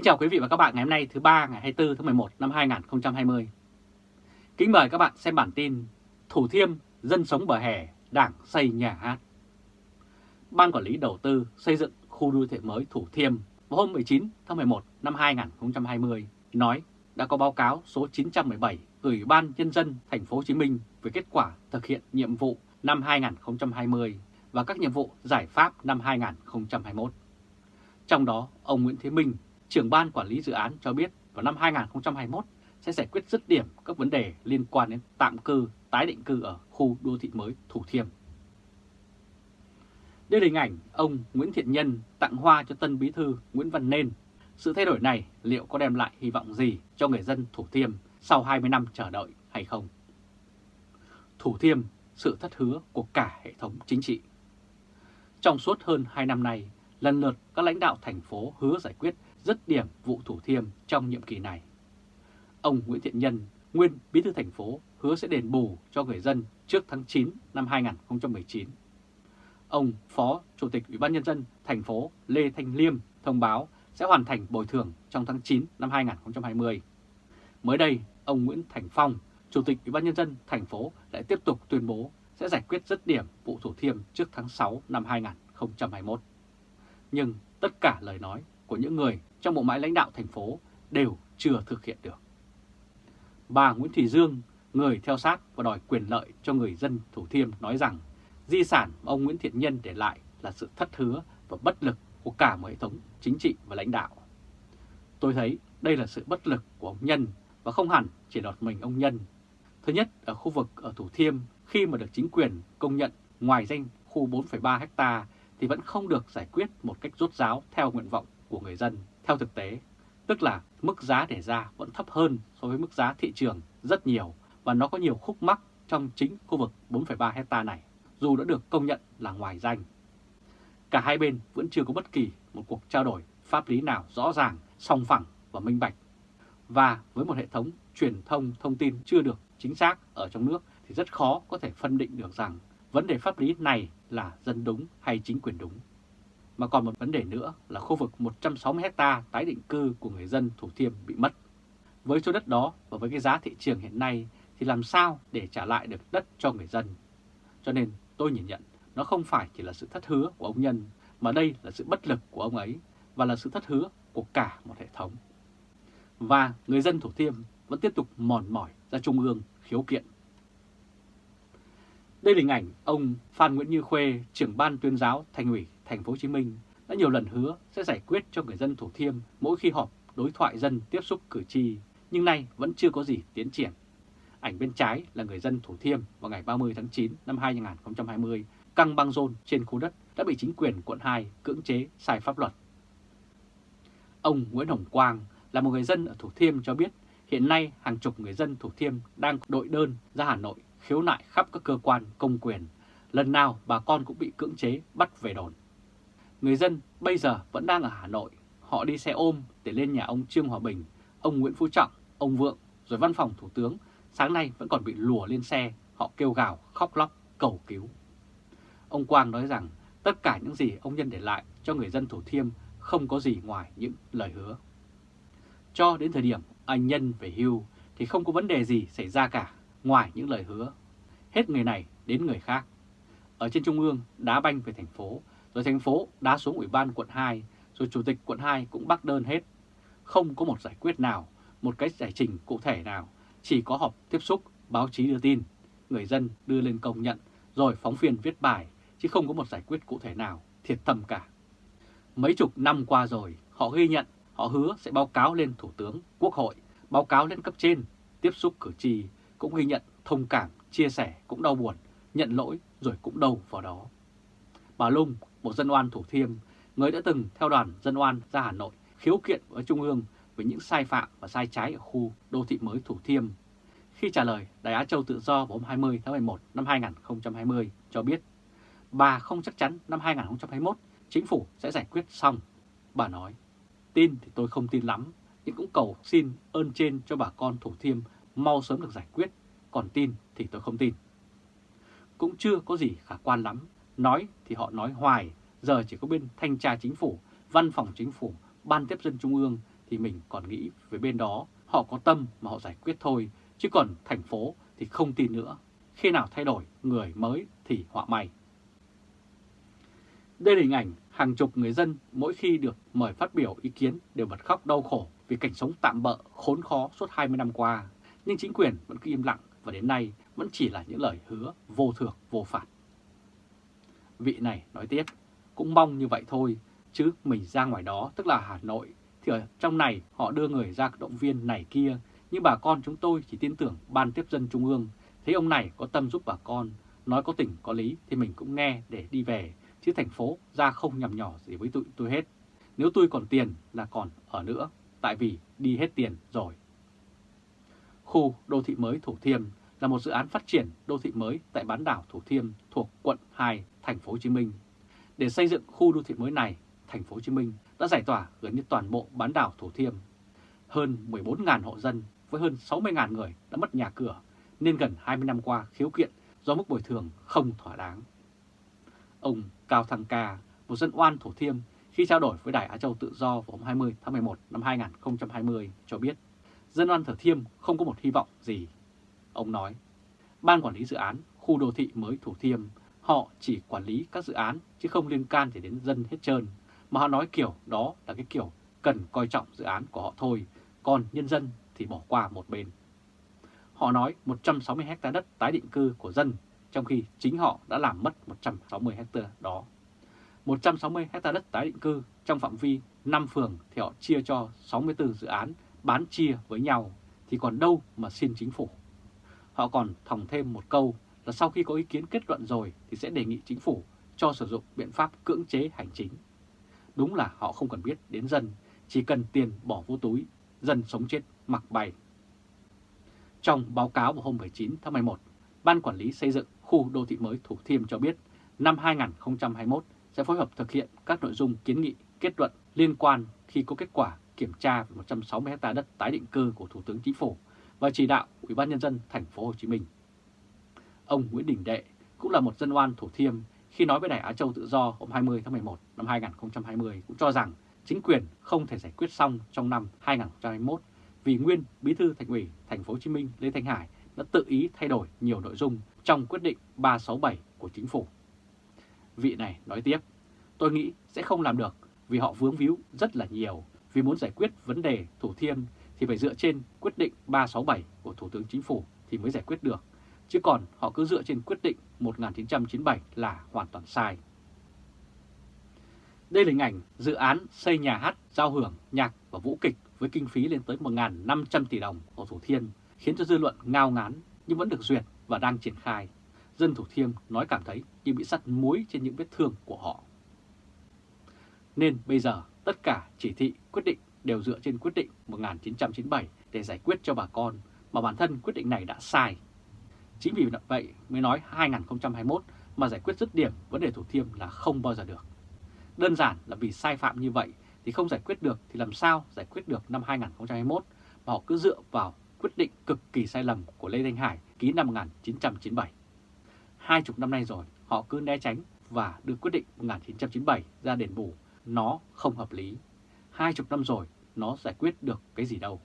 Kính chào quý vị và các bạn ngày hôm nay thứ ba ngày 24 tháng 11 năm 2020. Kính mời các bạn xem bản tin Thủ Thiêm dân sống bờ hè, đảng xây nhà hát. Ban Quản lý Đầu tư xây dựng khu đô thị mới Thủ Thiêm vào hôm 19 tháng 11 năm 2020 nói đã có báo cáo số 917 gửi Ban Nhân dân Thành phố Hồ Chí Minh về kết quả thực hiện nhiệm vụ năm 2020 và các nhiệm vụ giải pháp năm 2021. Trong đó, ông Nguyễn Thế Minh, trưởng ban quản lý dự án cho biết vào năm 2021 sẽ giải quyết dứt điểm các vấn đề liên quan đến tạm cư, tái định cư ở khu đô thị mới Thủ Thiêm. Đây là hình ảnh ông Nguyễn Thiện Nhân tặng hoa cho tân bí thư Nguyễn Văn Nên. Sự thay đổi này liệu có đem lại hy vọng gì cho người dân Thủ Thiêm sau 20 năm chờ đợi hay không? Thủ Thiêm, sự thất hứa của cả hệ thống chính trị. Trong suốt hơn 2 năm nay, lần lượt các lãnh đạo thành phố hứa giải quyết dứt điểm vụ Thủ Thiêm trong nhiệm kỳ này. Ông Nguyễn Thiện Nhân, nguyên bí thư thành phố, hứa sẽ đền bù cho người dân trước tháng 9 năm 2019. Ông Phó Chủ tịch Ủy ban Nhân dân thành phố Lê Thanh Liêm thông báo sẽ hoàn thành bồi thường trong tháng 9 năm 2020. Mới đây, ông Nguyễn Thành Phong, Chủ tịch Ủy ban Nhân dân thành phố lại tiếp tục tuyên bố sẽ giải quyết dứt điểm vụ Thủ Thiêm trước tháng 6 năm 2021. Nhưng tất cả lời nói của những người trong bộ máy lãnh đạo thành phố đều chưa thực hiện được. Bà Nguyễn Thị Dương, người theo sát và đòi quyền lợi cho người dân Thủ Thiêm nói rằng di sản mà ông Nguyễn Thiện Nhân để lại là sự thất hứa và bất lực của cả một hệ thống chính trị và lãnh đạo. Tôi thấy đây là sự bất lực của ông Nhân và không hẳn chỉ đọt mình ông Nhân. Thứ nhất, ở khu vực ở Thủ Thiêm khi mà được chính quyền công nhận ngoài danh khu 4,3 hecta thì vẫn không được giải quyết một cách rốt ráo theo nguyện vọng của người dân theo thực tế, tức là mức giá để ra vẫn thấp hơn so với mức giá thị trường rất nhiều và nó có nhiều khúc mắc trong chính khu vực 4,3 hecta này, dù đã được công nhận là ngoài danh. Cả hai bên vẫn chưa có bất kỳ một cuộc trao đổi pháp lý nào rõ ràng, song phẳng và minh bạch. Và với một hệ thống truyền thông thông tin chưa được chính xác ở trong nước thì rất khó có thể phân định được rằng vấn đề pháp lý này là dân đúng hay chính quyền đúng. Mà còn một vấn đề nữa là khu vực 160 hecta tái định cư của người dân Thủ Thiêm bị mất. Với số đất đó và với cái giá thị trường hiện nay thì làm sao để trả lại được đất cho người dân? Cho nên tôi nhìn nhận nó không phải chỉ là sự thất hứa của ông Nhân mà đây là sự bất lực của ông ấy và là sự thất hứa của cả một hệ thống. Và người dân Thủ Thiêm vẫn tiếp tục mòn mỏi ra Trung ương khiếu kiện. Đây là hình ảnh ông Phan Nguyễn Như Khuê, trưởng ban tuyên giáo Thành ủy Thành phố Hồ Chí Minh đã nhiều lần hứa sẽ giải quyết cho người dân Thủ Thiêm mỗi khi họp đối thoại dân tiếp xúc cử tri, nhưng nay vẫn chưa có gì tiến triển. Ảnh bên trái là người dân Thủ Thiêm vào ngày 30 tháng 9 năm 2020 căng băng rôn trên khu đất đã bị chính quyền quận 2 cưỡng chế sai pháp luật. Ông Nguyễn Hồng Quang là một người dân ở Thủ Thiêm cho biết hiện nay hàng chục người dân Thủ Thiêm đang đội đơn ra Hà Nội khiếu nại khắp các cơ quan công quyền. Lần nào bà con cũng bị cưỡng chế bắt về đồn. Người dân bây giờ vẫn đang ở Hà Nội. Họ đi xe ôm để lên nhà ông Trương Hòa Bình, ông Nguyễn Phú Trọng, ông Vượng, rồi văn phòng Thủ tướng. Sáng nay vẫn còn bị lùa lên xe, họ kêu gào, khóc lóc, cầu cứu. Ông Quang nói rằng tất cả những gì ông Nhân để lại cho người dân Thủ Thiêm không có gì ngoài những lời hứa. Cho đến thời điểm anh Nhân về hưu thì không có vấn đề gì xảy ra cả ngoài những lời hứa. Hết người này đến người khác. Ở trên Trung ương đá banh về thành phố, rồi thành phố đá xuống Ủy ban quận 2, rồi Chủ tịch quận 2 cũng bác đơn hết. Không có một giải quyết nào, một cái giải trình cụ thể nào, chỉ có họp tiếp xúc, báo chí đưa tin, người dân đưa lên công nhận, rồi phóng viên viết bài, chứ không có một giải quyết cụ thể nào, thiệt thầm cả. Mấy chục năm qua rồi, họ ghi nhận, họ hứa sẽ báo cáo lên Thủ tướng, Quốc hội, báo cáo lên cấp trên, tiếp xúc cử tri, cũng ghi nhận, thông cảm, chia sẻ, cũng đau buồn, nhận lỗi rồi cũng đâu vào đó. Bà Lung, một dân oan Thủ Thiêm, người đã từng theo đoàn dân oan ra Hà Nội khiếu kiện với Trung ương về những sai phạm và sai trái ở khu đô thị mới Thủ Thiêm. Khi trả lời Đài Á Châu Tự Do vào hôm 20 tháng 11 năm 2020 cho biết, bà không chắc chắn năm 2021 chính phủ sẽ giải quyết xong. Bà nói, tin thì tôi không tin lắm, nhưng cũng cầu xin ơn trên cho bà con Thủ Thiêm mau sớm được giải quyết, còn tin thì tôi không tin. Cũng chưa có gì khả quan lắm, nói thì họ nói hoài, giờ chỉ có bên thanh tra chính phủ, văn phòng chính phủ, ban tiếp dân trung ương thì mình còn nghĩ về bên đó họ có tâm mà họ giải quyết thôi, chứ còn thành phố thì không tin nữa. Khi nào thay đổi người mới thì họa may. Đây là hình ảnh hàng chục người dân mỗi khi được mời phát biểu ý kiến đều bật khóc đau khổ vì cảnh sống tạm bỡ khốn khó suốt 20 năm qua. Nhưng chính quyền vẫn cứ im lặng và đến nay vẫn chỉ là những lời hứa vô thưởng vô phạt. Vị này nói tiếp, cũng mong như vậy thôi, chứ mình ra ngoài đó tức là Hà Nội, thì ở trong này họ đưa người ra động viên này kia, nhưng bà con chúng tôi chỉ tin tưởng Ban Tiếp dân Trung ương, thấy ông này có tâm giúp bà con, nói có tình có lý thì mình cũng nghe để đi về, chứ thành phố ra không nhầm nhỏ gì với tụi tôi hết. Nếu tôi còn tiền là còn ở nữa, tại vì đi hết tiền rồi. Khu đô thị mới Thủ Thiêm là một dự án phát triển đô thị mới tại bán đảo Thủ Thiêm thuộc quận 2, thành phố Hồ Chí Minh. Để xây dựng khu đô thị mới này, thành phố Hồ Chí Minh đã giải tỏa gần như toàn bộ bán đảo Thủ Thiêm. Hơn 14.000 hộ dân với hơn 60.000 người đã mất nhà cửa, nên gần 20 năm qua khiếu kiện do mức bồi thường không thỏa đáng. Ông Cao Thăng Ca, một dân oan Thủ Thiêm, khi trao đổi với Đài Á Châu Tự Do vào hôm 20 tháng 11 năm 2020 cho biết dân oan Thủ Thiêm không có một hy vọng gì. Ông nói, Ban Quản lý Dự án Khu Đô Thị mới Thủ Thiêm, họ chỉ quản lý các dự án chứ không liên can gì đến dân hết trơn. Mà họ nói kiểu đó là cái kiểu cần coi trọng dự án của họ thôi, còn nhân dân thì bỏ qua một bên. Họ nói 160 hecta đất tái định cư của dân, trong khi chính họ đã làm mất 160 hecta đó. 160 hecta đất tái định cư trong phạm vi 5 phường thì họ chia cho 64 dự án bán chia với nhau, thì còn đâu mà xin chính phủ. Họ còn thòng thêm một câu là sau khi có ý kiến kết luận rồi thì sẽ đề nghị chính phủ cho sử dụng biện pháp cưỡng chế hành chính. Đúng là họ không cần biết đến dân, chỉ cần tiền bỏ vô túi, dân sống chết mặc bày. Trong báo cáo vào hôm 19 tháng 11, Ban Quản lý Xây dựng khu đô thị mới Thủ Thiêm cho biết năm 2021 sẽ phối hợp thực hiện các nội dung kiến nghị kết luận liên quan khi có kết quả kiểm tra 160 ha đất tái định cư của Thủ tướng Chính phủ và chỉ đạo Ủy ban nhân dân thành phố Hồ Chí Minh. Ông Nguyễn Đình Đệ cũng là một dân oan Thủ Thiêm khi nói với Đài Á Châu Tự Do hôm 20 tháng 11 năm 2020 cũng cho rằng chính quyền không thể giải quyết xong trong năm 2021 vì nguyên Bí thư Thành ủy Thành phố Hồ Chí Minh Lê Thanh Hải đã tự ý thay đổi nhiều nội dung trong quyết định 367 của chính phủ. Vị này nói tiếp, tôi nghĩ sẽ không làm được vì họ vướng víu rất là nhiều, vì muốn giải quyết vấn đề Thủ Thiêm thì phải dựa trên quyết định 367 của Thủ tướng Chính phủ thì mới giải quyết được, chứ còn họ cứ dựa trên quyết định 1997 là hoàn toàn sai. Đây là hình ảnh dự án xây nhà hát, giao hưởng, nhạc và vũ kịch với kinh phí lên tới 1.500 tỷ đồng ở Thủ Thiêm, khiến cho dư luận ngao ngán nhưng vẫn được duyệt và đang triển khai. Dân Thủ Thiêm nói cảm thấy như bị sắt muối trên những vết thương của họ. Nên bây giờ tất cả chỉ thị quyết định đều dựa trên quyết định 1997 để giải quyết cho bà con, mà bản thân quyết định này đã sai. Chính vì vậy mới nói 2021 mà giải quyết dứt điểm vấn đề Thủ Thiêm là không bao giờ được. Đơn giản là vì sai phạm như vậy thì không giải quyết được thì làm sao giải quyết được năm 2021 mà họ cứ dựa vào quyết định cực kỳ sai lầm của Lê Thanh Hải ký năm 1997. Hai chục năm nay rồi họ cứ né tránh và đưa quyết định 1997 ra đền bù, nó không hợp lý. Hai chục năm rồi nó giải quyết được cái gì đâu.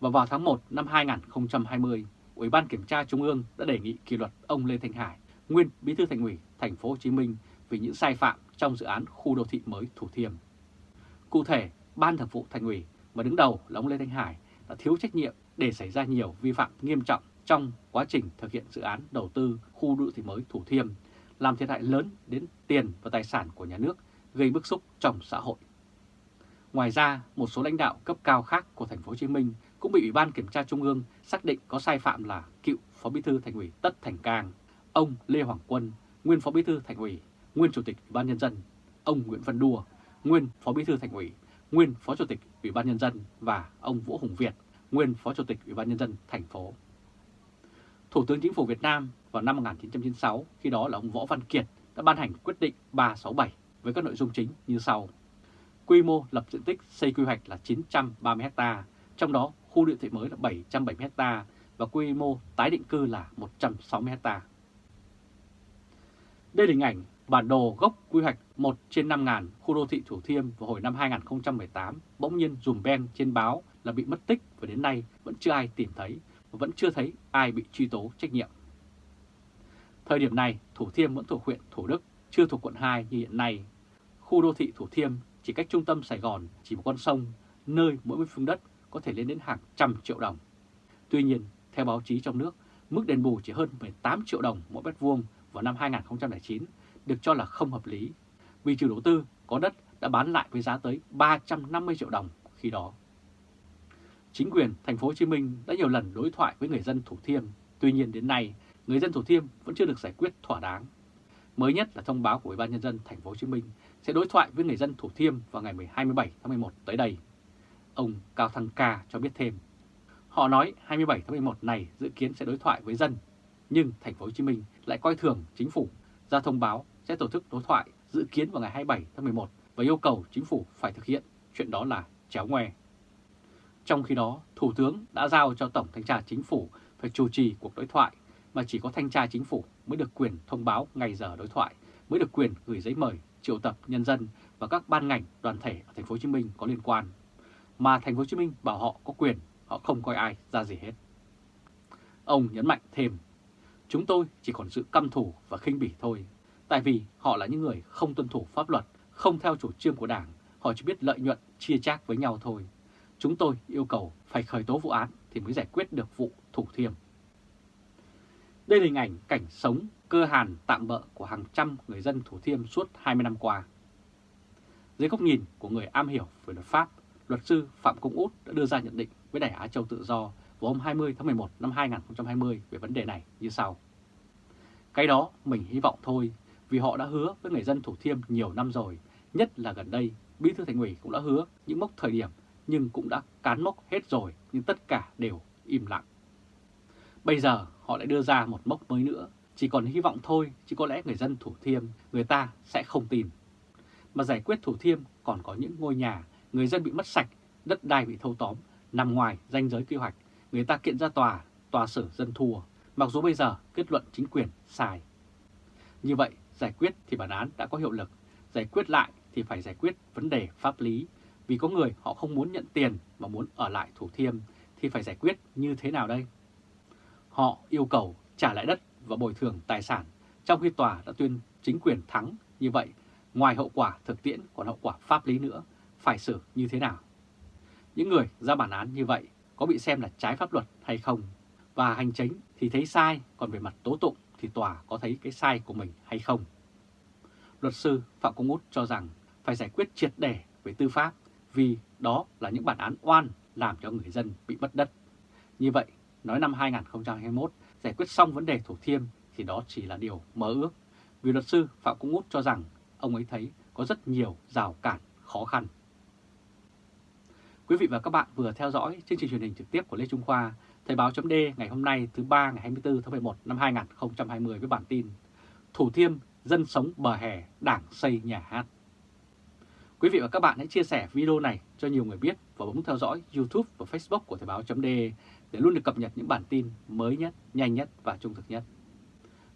Và vào tháng 1 năm 2020, Ủy ban Kiểm tra Trung ương đã đề nghị kỷ luật ông Lê Thanh Hải, nguyên Bí thư Thành ủy Thành phố Hồ Chí Minh vì những sai phạm trong dự án khu đô thị mới Thủ Thiêm. Cụ thể, Ban Thường vụ Thành ủy mà đứng đầu là ông Lê Thanh Hải đã thiếu trách nhiệm để xảy ra nhiều vi phạm nghiêm trọng trong quá trình thực hiện dự án đầu tư khu đô thị mới Thủ Thiêm, làm thiệt hại lớn đến tiền và tài sản của nhà nước, gây bức xúc trong xã hội. Ngoài ra, một số lãnh đạo cấp cao khác của thành phố Hồ Chí Minh cũng bị Ủy ban Kiểm tra Trung ương xác định có sai phạm là cựu Phó Bí thư Thành ủy Tất Thành Cang, ông Lê Hoàng Quân, nguyên Phó Bí thư Thành ủy, nguyên Chủ tịch Ủy ban nhân dân, ông Nguyễn Văn Đua, nguyên Phó Bí thư Thành ủy, nguyên Phó Chủ tịch Ủy ban nhân dân và ông Vũ Hùng Việt, nguyên Phó Chủ tịch Ủy ban nhân dân thành phố. Thủ tướng Chính phủ Việt Nam vào năm 1996, khi đó là ông Võ Văn Kiệt đã ban hành quyết định 367 với các nội dung chính như sau. Quy mô lập diện tích xây quy hoạch là 930 ha, trong đó khu đô thị mới là 770 ha và quy mô tái định cư là 160 ha. Đây là hình ảnh Bản đồ gốc quy hoạch 1 trên 5.000 khu đô thị Thủ Thiêm vào hồi năm 2018 bỗng nhiên dùm ben trên báo là bị mất tích và đến nay vẫn chưa ai tìm thấy và vẫn chưa thấy ai bị truy tố trách nhiệm. Thời điểm này, Thủ Thiêm vẫn thuộc huyện Thủ Đức, chưa thuộc quận 2 như hiện nay. Khu đô thị Thủ Thiêm chỉ cách trung tâm Sài Gòn chỉ một con sông, nơi mỗi mét phương đất có thể lên đến hàng trăm triệu đồng. Tuy nhiên, theo báo chí trong nước, mức đền bù chỉ hơn 18 triệu đồng mỗi mét vuông vào năm 2009 được cho là không hợp lý, vì chủ đầu tư có đất đã bán lại với giá tới 350 triệu đồng khi đó. Chính quyền thành phố Hồ Chí Minh đã nhiều lần đối thoại với người dân Thủ Thiêm, tuy nhiên đến nay người dân Thủ Thiêm vẫn chưa được giải quyết thỏa đáng. Mới nhất là thông báo của Ủy ban nhân dân thành phố Hồ Chí Minh sẽ đối thoại với người dân Thủ Thiêm vào ngày 27 tháng 11 tới đây. Ông Cao Thăng Ca cho biết thêm, họ nói 27 tháng 11 này dự kiến sẽ đối thoại với dân, nhưng thành phố Hồ Chí Minh lại coi thường chính phủ ra thông báo sẽ tổ chức đối thoại dự kiến vào ngày 27 tháng 11 và yêu cầu chính phủ phải thực hiện chuyện đó là chéo ngoe. Trong khi đó, Thủ tướng đã giao cho Tổng Thanh tra Chính phủ phải chủ trì cuộc đối thoại mà chỉ có Thanh tra Chính phủ mới được quyền thông báo ngày giờ đối thoại, mới được quyền gửi giấy mời triệu tập nhân dân và các ban ngành đoàn thể ở thành phố Hồ Chí Minh có liên quan. Mà thành phố Hồ Chí Minh bảo họ có quyền, họ không coi ai ra gì hết. Ông nhấn mạnh thêm, chúng tôi chỉ còn sự căm thù và khinh bỉ thôi, tại vì họ là những người không tuân thủ pháp luật, không theo chủ trương của Đảng, họ chỉ biết lợi nhuận chia chác với nhau thôi. Chúng tôi yêu cầu phải khởi tố vụ án thì mới giải quyết được vụ thủ thiêm. Đây là hình ảnh cảnh sống cơ hàn tạm bỡ của hàng trăm người dân Thủ Thiêm suốt 20 năm qua. Dưới góc nhìn của người am hiểu về luật pháp, luật sư Phạm Công Út đã đưa ra nhận định với Đài Á Châu Tự Do vào hôm 20 tháng 11 năm 2020 về vấn đề này như sau. Cái đó mình hy vọng thôi, vì họ đã hứa với người dân Thủ Thiêm nhiều năm rồi, nhất là gần đây, Bí thư Thành ủy cũng đã hứa những mốc thời điểm nhưng cũng đã cán mốc hết rồi, nhưng tất cả đều im lặng. Bây giờ họ lại đưa ra một mốc mới nữa, chỉ còn hy vọng thôi, chứ có lẽ người dân Thủ Thiêm, người ta sẽ không tin. Mà giải quyết Thủ Thiêm còn có những ngôi nhà, người dân bị mất sạch, đất đai bị thâu tóm, nằm ngoài danh giới quy hoạch, người ta kiện ra tòa, tòa xử dân thua, mặc dù bây giờ kết luận chính quyền sai. Như vậy, giải quyết thì bản án đã có hiệu lực, giải quyết lại thì phải giải quyết vấn đề pháp lý, vì có người họ không muốn nhận tiền mà muốn ở lại Thủ Thiêm thì phải giải quyết như thế nào đây? Họ yêu cầu trả lại đất và bồi thường tài sản, trong khi tòa đã tuyên chính quyền thắng như vậy, ngoài hậu quả thực tiễn còn hậu quả pháp lý nữa, phải xử như thế nào? Những người ra bản án như vậy có bị xem là trái pháp luật hay không? Và hành chính thì thấy sai, còn về mặt tố tụng thì tòa có thấy cái sai của mình hay không? Luật sư Phạm Công Út cho rằng phải giải quyết triệt để về tư pháp vì đó là những bản án oan làm cho người dân bị mất đất. Như vậy, nói năm 2021 giải quyết xong vấn đề Thủ Thiêm thì đó chỉ là điều mơ ước. Vì luật sư Phạm Công Út cho rằng ông ấy thấy có rất nhiều rào cản khó khăn. Quý vị và các bạn vừa theo dõi chương trình truyền hình trực tiếp của Lê Trung Khoa, Thời báo chấm ngày hôm nay thứ ba ngày 24 tháng 11 năm 2020 với bản tin Thủ Thiêm dân sống bờ hè, đảng xây nhà hát. Quý vị và các bạn hãy chia sẻ video này cho nhiều người biết và bấm theo dõi YouTube và Facebook của Thời báo.de để luôn được cập nhật những bản tin mới nhất, nhanh nhất và trung thực nhất.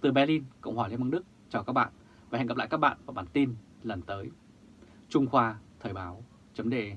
Từ Berlin, Cộng hòa Liên bang Đức, chào các bạn và hẹn gặp lại các bạn vào bản tin lần tới. Trung Khoa Thời báo.de